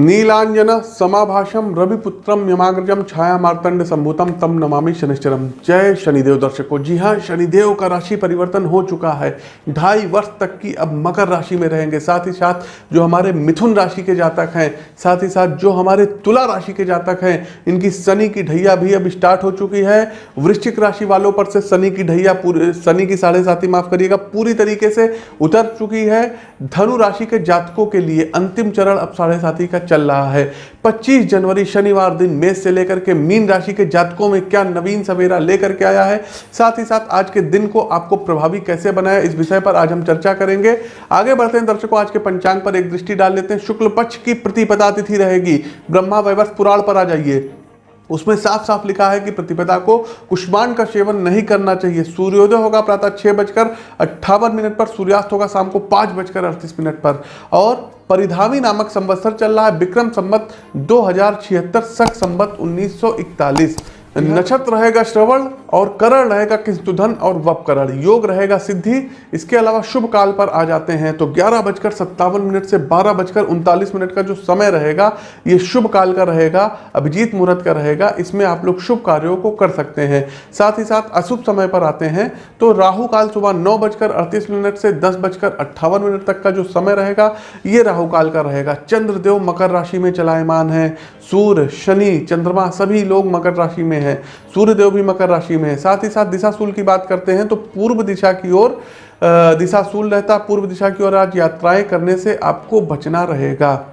नीलांजन समाभाषम रविपुत्रम यमाग्रजम छाया मार्तंड संभूतम तम नमामि शनिश्चरम जय शनिदेव दर्शकों। जी हाँ शनिदेव का राशि परिवर्तन हो चुका है। ढाई वर्ष तक की अब मकर राशि में रहेंगे। साथ ही साथ जो हमारे मिथुन राशि के जातक हैं, साथ ही साथ जो हमारे तुला राशि के जातक हैं, इनकी शनि की ढैया भी अब स्टार्ट हो चुकी है। वृश्चिक राशि वालों पर से शनि की ढैया पूरे, शनि की साढ़े साथी माफ़ करिएगा, पूरी तरीके से उतर चुकी है। धनु राशि के जातकों के लिए अंतिम चरण अब साढ़े साथी का चल रहा है। 25 जनवरी शनिवार दिन मेष से लेकर के मीन राशि के जातकों में क्या नवीन सवेरा लेकर के आया है? साथ ही साथ आज के दिन को आपको प्रभावी कैसे बनाया, इस विषय पर आज हम चर्चा करेंगे। आगे बढ़ते हैं दर्शकों, आज के पंचांग पर एक दृष्टि डाल लेते हैं। शुक्ल पक्ष की प्रतिपदा तिथि रहेगी। ब्रह्मा वैवस्थ पुराण पर आ जाइए। उसमें साफ़ साफ़ लिखा है कि प्रतिपदा को कुष्मांड का सेवन नहीं करना चाहिए। सूर्योदय होगा प्रातः छह बजकर अट्ठावन मिनट पर, सूर्यास्त होगा शाम को पाँच बजकर अड़तीस मिनट पर। और परिधामी नामक संवत्सर चल रहा है, विक्रम संवत दो हज़ार छिहत्तर, सख संवत उन्नीस सौ इकतालीस। नक्षत्र रहेगा श्रवण और करण रहेगा किंतुधन और वपकरण योग रहेगा सिद्धि इसके अलावा शुभ काल पर आ जाते हैं तो ग्यारह बजकर सत्तावन मिनट से बारह बजकर उनतालीस मिनट का जो समय रहेगा ये शुभ काल का रहेगा अभिजीत मुहूर्त का रहेगा इसमें आप लोग शुभ कार्यों को कर सकते हैं। साथ ही साथ अशुभ समय पर आते हैं। तो राहु काल सुबह नौ बजकर अड़तीस मिनट से दस बजकर अट्ठावन मिनट तक का जो समय रहेगा ये राहु काल का रहेगा। चंद्रदेव मकर राशि में चलायमान है। सूर्य शनि चंद्रमा सभी लोग मकर राशि में है सूर्यदेव भी मकर राशि में है। साथ ही साथ दिशाशूल की बात करते हैं तो पूर्व दिशा की ओर दिशाशूल रहता, पूर्व दिशा की ओर आज यात्राएँ करने से आपको बचना रहेगा।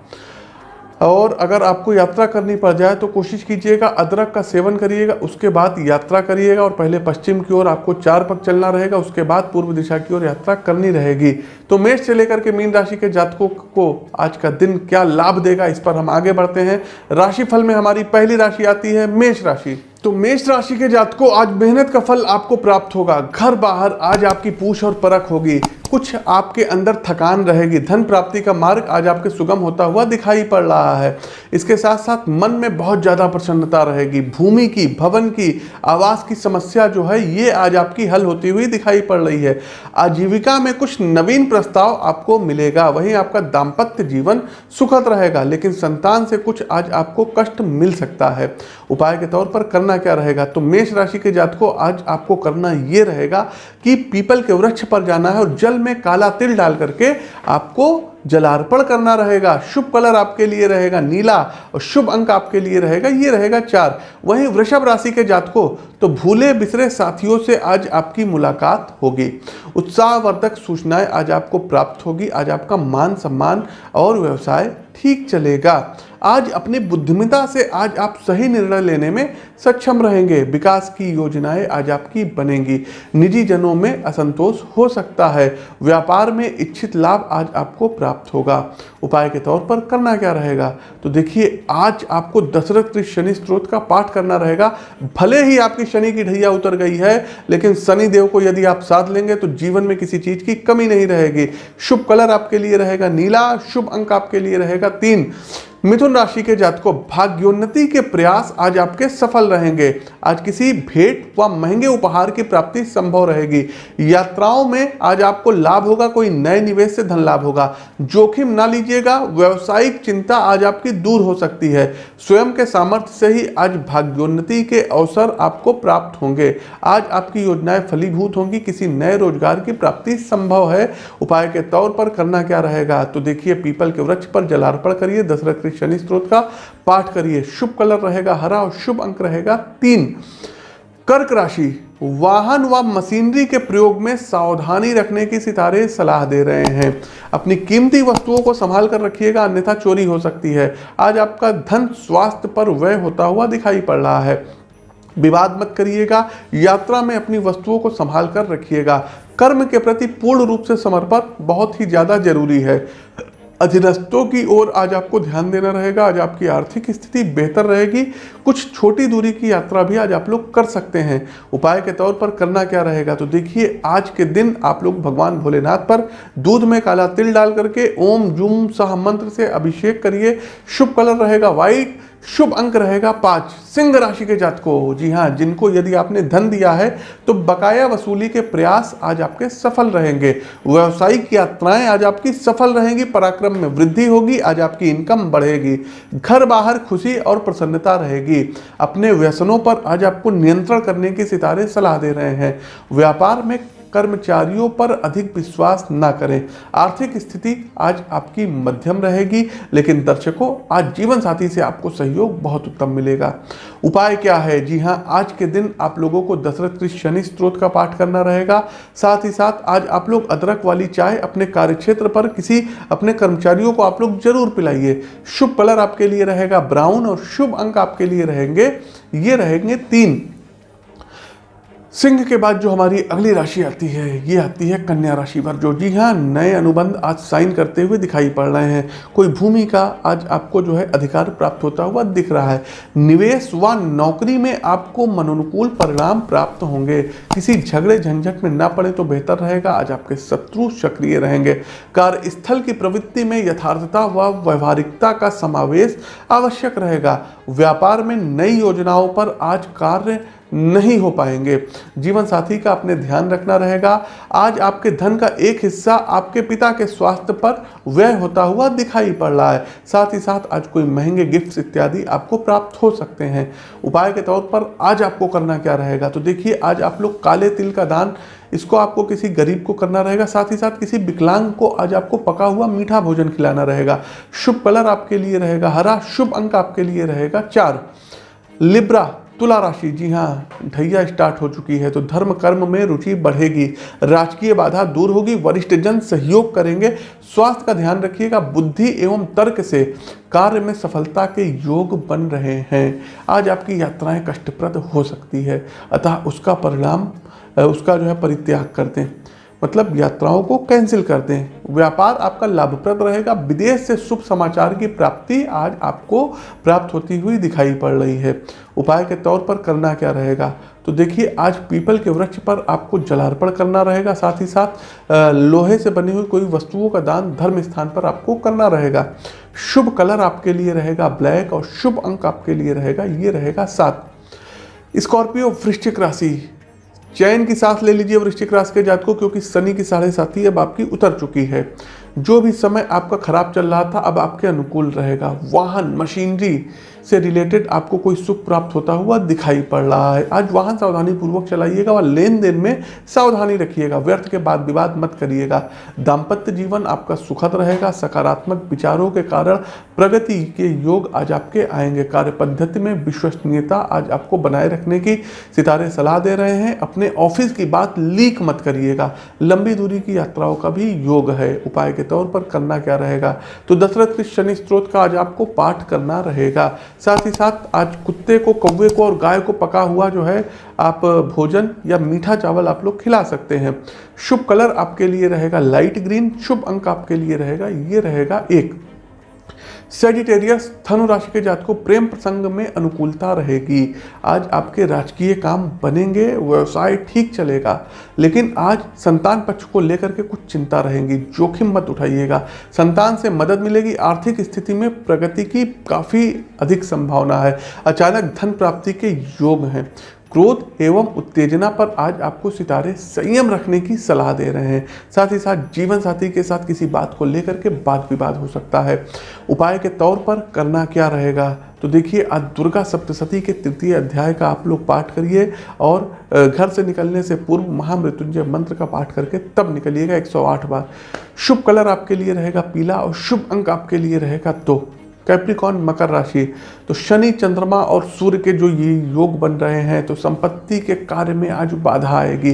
और अगर आपको यात्रा करनी पड़ जाए तो कोशिश कीजिएगा, अदरक का सेवन करिएगा, उसके बाद यात्रा करिएगा, और पहले पश्चिम की ओर आपको चार पग चलना रहेगा, उसके बाद पूर्व दिशा की ओर यात्रा करनी रहेगी। तो मेष से लेकर के मीन राशि के जातकों को आज का दिन क्या लाभ देगा, इस पर हम आगे बढ़ते हैं। राशिफल में हमारी पहली राशि आती है, मेष राशि। तो मेष राशि के जातकों, आज मेहनत का फल आपको प्राप्त होगा। घर बाहर आज आपकी पूछ और परख होगी। कुछ आपके अंदर थकान रहेगी। धन प्राप्ति का मार्ग आज आपके सुगम होता हुआ दिखाई पड़ रहा है। इसके साथ साथ मन में बहुत ज़्यादा प्रसन्नता रहेगी। भूमि की, भवन की, आवास की समस्या जो है, ये आज आपकी हल होती हुई दिखाई पड़ रही है। आजीविका में कुछ नवीन प्रस्ताव आपको मिलेगा। वहीं आपका दाम्पत्य जीवन सुखद रहेगा, लेकिन संतान से कुछ आज आपको कष्ट मिल सकता है। उपाय के तौर पर करना क्या रहेगा? तो मेष राशि के जात को आज आपको करना ये रहेगा कि पीपल के वृक्ष पर जाना है और जल में काला तिल डाल करके आपको जलार्पण करना रहेगा, शुभ कलर आपके लिए रहेगा, नीला और शुभ अंक आपके लिए रहेगा, ये रहेगा चार। वहीं वृषभ राशि के जातकों तो भूले बिसरे साथियों से आज आपकी मुलाकात होगी। उत्साहवर्धक सूचनाएँ आज आपको प्राप्त होगी, आज आपका मान सम्मान और व्यवसाय ठीक चलेगा। आज अपनी बुद्धिमता से आज आप सही निर्णय लेने में सक्षम रहेंगे, विकास की योजनाएँ आज आपकी बनेंगी। निजी जनों में असंतोष हो सकता है, व्यापार में इच्छित लाभ आज आपको प्राप्त होगा। उपाय के तौर पर करना क्या रहेगा? तो देखिए, आज आपको दशरथ शनि स्त्रोत का पाठ करना रहेगा। भले ही आपकी शनि की ढैया उतर गई है, लेकिन शनि देव को यदि आप साथ लेंगे तो जीवन में किसी चीज़ की कमी नहीं रहेगी। शुभ कलर आपके लिए रहेगा नीला, शुभ अंक आपके लिए रहेगा तीन। मिथुन राशि के जातकों, भाग्योन्नति के प्रयास आज आपके सफल रहेंगे। आज किसी भेंट व महँगे उपहार की प्राप्ति संभव रहेगी। यात्राओं में आज आपको लाभ होगा, कोई नए निवेश से धन लाभ होगा। जोखिम ना लीजिएगा, व्यवसायिक चिंता आज आपकी दूर हो सकती है। स्वयं के सामर्थ्य से ही आज भाग्योन्नति के अवसर आपको प्राप्त होंगे। आज आपकी योजनाएँ फलीभूत होंगी, किसी नए रोज़गार की प्राप्ति संभव है। उपाय के तौर पर करना क्या रहेगा? तो देखिए, पीपल के वृक्ष पर जलार्पण करिए, दशरथ के शनि स्त्रोत का पाठ करिए। शुभ कलर रहेगा हरा और शुभ अंक रहेगा तीन। कर्क राशि, वाहन व वा मशीनरी के प्रयोग में सावधानी रखने की सितारे सलाह दे रहे हैं। अपनी कीमती वस्तुओं को संभाल कर रखिएगा, अन्यथा चोरी हो सकती है। आज आपका धन स्वास्थ्य पर व्यय होता हुआ दिखाई पड़ रहा है। विवाद मत करिएगा, यात्रा में अपनी वस्तुओं को संभाल कर रखिएगा। कर्म के प्रति पूर्ण रूप से समर्पण बहुत ही ज़्यादा ज़रूरी है। अधीनस्थों की ओर आज आपको ध्यान देना रहेगा, आज आपकी आर्थिक स्थिति बेहतर रहेगी, कुछ छोटी दूरी की यात्रा भी आज आप लोग कर सकते हैं। उपाय के तौर पर करना क्या रहेगा? तो देखिए, आज के दिन आप लोग भगवान भोलेनाथ पर दूध में काला तिल डाल करके ओम जूम सह मंत्र से अभिषेक करिए। शुभ कलर रहेगा, व्हाइट। शुभ अंक रहेगा पाँच। सिंह राशि के जातकों, जी हाँ जिनको यदि आपने धन दिया है तो बकाया वसूली के प्रयास आज आपके सफल रहेंगे। व्यवसायिक यात्राएँ आज आपकी सफल रहेंगी, पराक्रम में वृद्धि होगी, आज आपकी इनकम बढ़ेगी। घर बाहर खुशी और प्रसन्नता रहेगी। अपने व्यसनों पर आज आपको नियंत्रण करने के सितारे सलाह दे रहे हैं। व्यापार में कर्मचारियों पर अधिक विश्वास ना करें। आर्थिक स्थिति आज आपकी मध्यम रहेगी, लेकिन दर्शकों, आज जीवन साथी से आपको सहयोग बहुत उत्तम मिलेगा। उपाय क्या है? जी हाँ आज के दिन आप लोगों को दशरथ कृष्ण शनि स्त्रोत का पाठ करना रहेगा। साथ ही साथ आज आप लोग अदरक वाली चाय अपने कार्यक्षेत्र पर किसी अपने कर्मचारियों को आप लोग ज़रूर पिलाइए। शुभ कलर आपके लिए रहेगा ब्राउन और शुभ अंक आपके लिए रहेंगे। ये रहेंगे तीन। सिंह के बाद जो हमारी अगली राशि आती है, ये आती है कन्या राशि पर जो जी हाँ नए अनुबंध आज साइन करते हुए दिखाई पड़ रहे हैं। कोई भूमि का आज आपको जो है अधिकार प्राप्त होता हुआ दिख रहा है। निवेश व नौकरी में आपको मनोनुकूल परिणाम प्राप्त होंगे। किसी झगड़े झंझट में ना पड़े तो बेहतर रहेगा। आज आपके शत्रु सक्रिय रहेंगे। कार्यस्थल की प्रवृत्ति में यथार्थता व व्यवहारिकता का समावेश आवश्यक रहेगा। व्यापार में नई योजनाओं पर आज कार्य नहीं हो पाएँगे। जीवन साथी का अपने ध्यान रखना रहेगा। आज आपके धन का एक हिस्सा आपके पिता के स्वास्थ्य पर व्यय होता हुआ दिखाई पड़ रहा है। साथ ही साथ आज कोई महँगे गिफ्ट्स इत्यादि आपको प्राप्त हो सकते हैं। उपाय के तौर पर आज आपको करना क्या रहेगा? तो देखिए, आज आप लोग काले तिल का दान, इसको आपको किसी गरीब को करना रहेगा। साथ ही साथ किसी विकलांग को आज आपको पका हुआ मीठा भोजन खिलाना रहेगा। शुभ कलर आपके लिए रहेगा, हरा शुभ अंक आपके लिए रहेगा। चार, लिब्रा तुला राशि, जी हाँ ढैया स्टार्ट हो चुकी है तो धर्म कर्म में रुचि बढ़ेगी। राजकीय बाधा दूर होगी, वरिष्ठ जन सहयोग करेंगे। स्वास्थ्य का ध्यान रखिएगा, बुद्धि एवं तर्क से कार्य में सफलता के योग बन रहे हैं। आज आपकी यात्राएँ कष्टप्रद हो सकती है, अतः उसका परिणाम उसका जो है परित्याग कर दें मतलब यात्राओं को कैंसिल कर दें। व्यापार आपका लाभप्रद रहेगा। विदेश से शुभ समाचार की प्राप्ति आज आपको प्राप्त होती हुई दिखाई पड़ रही है। उपाय के तौर पर करना क्या रहेगा? तो देखिए, आज पीपल के वृक्ष पर आपको जलार्पण करना रहेगा। साथ ही साथ लोहे से बनी हुई कोई वस्तुओं का दान धर्म स्थान पर आपको करना रहेगा। शुभ कलर आपके लिए रहेगा। ब्लैक और शुभ अंक आपके लिए रहेगा। ये रहेगा सात। स्कॉर्पियो वृश्चिक राशि। चैन की सांस ले लीजिए वृश्चिक राशि के जात को क्योंकि शनि की साढ़े साथी अब आपकी उतर चुकी है। जो भी समय आपका खराब चल रहा था, अब आपके अनुकूल रहेगा। वाहन, मशीनरी से रिलेटेड आपको कोई सुख प्राप्त होता हुआ दिखाई पड़ रहा है। आज वाहन सावधानी पूर्वक चलाइएगा और लेन देन में सावधानी रखिएगा। व्यर्थ के बाद विवाद मत करिएगा। दाम्पत्य जीवन आपका सुखद रहेगा। सकारात्मक विचारों के कारण प्रगति के योग आज आपके आएँगे। कार्य पद्धति में विश्वसनीयता आज आपको बनाए रखने की सितारे सलाह दे रहे हैं। अपने ऑफ़िस की बात लीक मत करिएगा। लंबी दूरी की यात्राओं का भी योग है। उपाय के तौर पर करना क्या रहेगा? तो दशरथ के शनि स्त्रोत का आज आपको पाठ करना रहेगा। साथ ही साथ आज कुत्ते को, कौवे को और गाय को पका हुआ जो है, आप भोजन या मीठा चावल आप लोग खिला सकते हैं। शुभ कलर आपके लिए रहेगा लाइट ग्रीन, शुभ अंक आपके लिए रहेगा, ये रहेगा एक। सेजिटेरियस धनु राशि के जात को प्रेम प्रसंग में अनुकूलता रहेगी। आज आपके राजकीय काम बनेंगे, व्यवसाय ठीक चलेगा, लेकिन आज संतान पक्ष को लेकर के कुछ चिंता रहेंगी। जोखिम मत उठाइएगा। संतान से मदद मिलेगी, आर्थिक स्थिति में प्रगति की काफ़ी अधिक संभावना है। अचानक धन प्राप्ति के योग हैं। क्रोध एवं उत्तेजना पर आज आपको सितारे संयम रखने की सलाह दे रहे हैं। साथ ही साथ जीवन साथी के साथ किसी बात को लेकर के वाद विवाद हो सकता है। उपाय के तौर पर करना क्या रहेगा? तो देखिए, आज दुर्गा सप्तशती के तृतीय अध्याय का आप लोग पाठ करिए और घर से निकलने से पूर्व महामृत्युंजय मंत्र का पाठ करके तब निकलिएगा 108 बार। शुभ कलर आपके लिए रहेगा पीला और शुभ अंक आपके लिए रहेगा दो। कैप्रिकॉन मकर राशि। तो शनि, चंद्रमा और सूर्य के जो ये योग बन रहे हैं तो संपत्ति के कार्य में आज बाधा आएगी।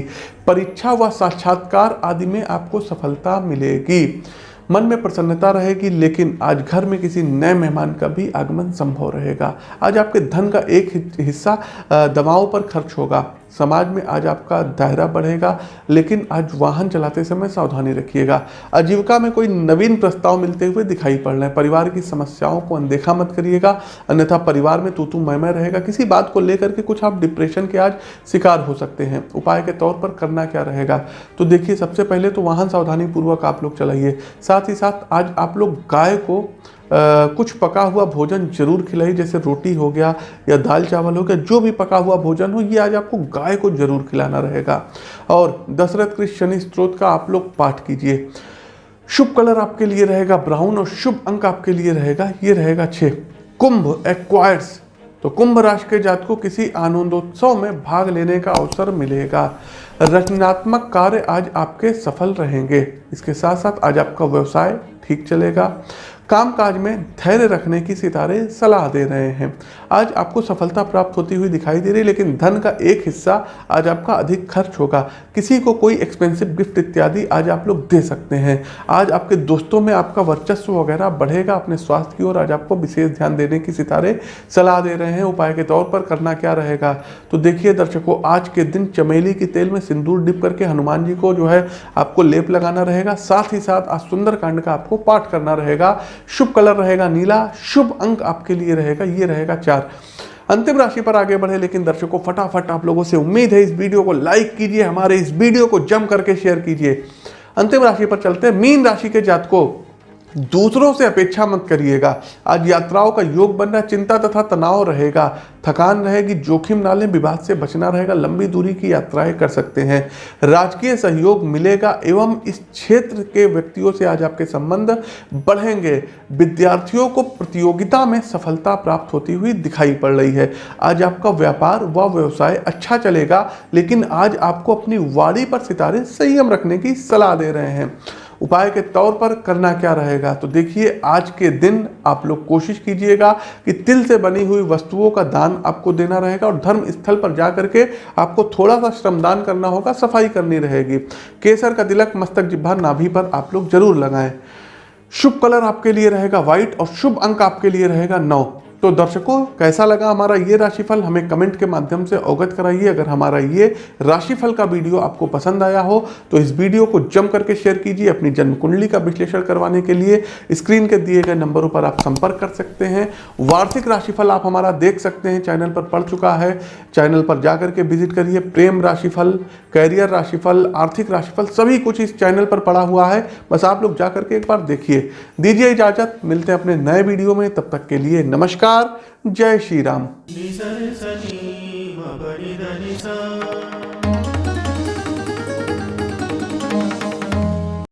परीक्षा व साक्षात्कार आदि में आपको सफलता मिलेगी। मन में प्रसन्नता रहेगी, लेकिन आज घर में किसी नए मेहमान का भी आगमन संभव रहेगा। आज आपके धन का एक हिस्सा दवाओं पर खर्च होगा। समाज में आज आपका दायरा बढ़ेगा, लेकिन आज वाहन चलाते समय सावधानी रखिएगा। आजीविका में कोई नवीन प्रस्ताव मिलते हुए दिखाई पड़ रहे हैं। परिवार की समस्याओं को अनदेखा मत करिएगा, अन्यथा परिवार में तू तू मैं रहेगा। किसी बात को लेकर के कुछ आप डिप्रेशन के आज शिकार हो सकते हैं। उपाय के तौर पर करना क्या रहेगा? तो देखिए, सबसे पहले तो वाहन सावधानी पूर्वक आप लोग चलाइए। साथ ही साथ आज आप लोग गाय को कुछ पका हुआ भोजन ज़रूर खिलाइए जैसे रोटी हो गया या दाल चावल हो गया, जो भी पका हुआ भोजन हो, ये आज आपको गाय को ज़रूर खिलाना रहेगा। और दशरथ कृष्ण शनि स्त्रोत का आप लोग पाठ कीजिए। शुभ कलर आपके लिए रहेगा ब्राउन और शुभ अंक आपके लिए रहेगा, ये रहेगा छः कुंभ एक्वायर्स तो कुंभ राशि के जात को किसी आनंदोत्सव में भाग लेने का अवसर मिलेगा। रचनात्मक कार्य आज आपके सफल रहेंगे। इसके साथ साथ आज आपका व्यवसाय ठीक चलेगा। कामकाज में धैर्य रखने की सितारे सलाह दे रहे हैं। आज आपको सफलता प्राप्त होती हुई दिखाई दे रही है, लेकिन धन का एक हिस्सा आज आपका अधिक खर्च होगा। किसी को कोई एक्सपेंसिव गिफ्ट इत्यादि आज आप लोग दे सकते हैं। आज आपके दोस्तों में आपका वर्चस्व वगैरह बढ़ेगा अपने स्वास्थ्य की ओर। आज आपको विशेष ध्यान देने की सितारे सलाह दे रहे हैं। उपाय के तौर पर करना क्या रहेगा? तो देखिए दर्शकों, आज के दिन चमेली के तेल में सिंदूर डिप करके हनुमान जी को जो है आपको लेप लगाना रहेगा। साथ ही साथ आज सुंदर कांड का आपको पाठ करना रहेगा। शुभ कलर रहेगा नीला, शुभ अंक आपके लिए रहेगा, ये रहेगा चार। अंतिम राशि पर आगे बढ़े, लेकिन दर्शकों, फटाफट आप लोगों से उम्मीद है, इस वीडियो को लाइक कीजिए, हमारे इस वीडियो को जम करके शेयर कीजिए। अंतिम राशि पर चलते हैं। मीन राशि के जातकों दूसरों से अपेक्षा मत करिएगा। आज यात्राओं का योग बनना चिंता तथा तनाव रहेगा। थकान रहेगी, जोखिम ना लें विवाद से बचना रहेगा। लंबी दूरी की यात्राएँ कर सकते हैं। राजकीय सहयोग मिलेगा एवं इस क्षेत्र के व्यक्तियों से आज आपके संबंध बढ़ेंगे। विद्यार्थियों को प्रतियोगिता में सफलता प्राप्त होती हुई दिखाई पड़ रही है। आज आपका व्यापार व व्यवसाय अच्छा चलेगा, लेकिन आज आपको अपनी वाड़ी पर सितारे संयम रखने की सलाह दे रहे हैं। उपाय के तौर पर करना क्या रहेगा? तो देखिए, आज के दिन आप लोग कोशिश कीजिएगा कि तिल से बनी हुई वस्तुओं का दान आपको देना रहेगा और धर्म स्थल पर जा करके आपको थोड़ा सा श्रमदान करना होगा, सफ़ाई करनी रहेगी। केसर का तिलक, मस्तक जिब्भा नाभि पर आप लोग ज़रूर लगाएँ। शुभ कलर आपके लिए रहेगा व्हाइट और शुभ अंक आपके लिए रहेगा नौ। तो दर्शकों, कैसा लगा हमारा ये राशिफल? हमें कमेंट के माध्यम से अवगत कराइए। अगर हमारा ये राशिफल का वीडियो आपको पसंद आया हो तो इस वीडियो को जम करके शेयर कीजिए अपनी जन्म कुंडली का विश्लेषण करवाने के लिए। स्क्रीन के दिए गए नंबरों पर आप संपर्क कर सकते हैं। वार्षिक राशिफल आप हमारा देख सकते हैं। चैनल पर पढ़ चुका है। चैनल पर जाकर के विज़िट करिए। प्रेम राशिफल, कैरियर राशिफल, आर्थिक राशिफल, सभी कुछ इस चैनल पर पड़ा हुआ है। बस आप लोग जाकर के एक बार देखिए। दीजिए इजाज़त। मिलते हैं अपने नए वीडियो में। तब तक के लिए नमस्कार। नमस्कार जय श्री राम।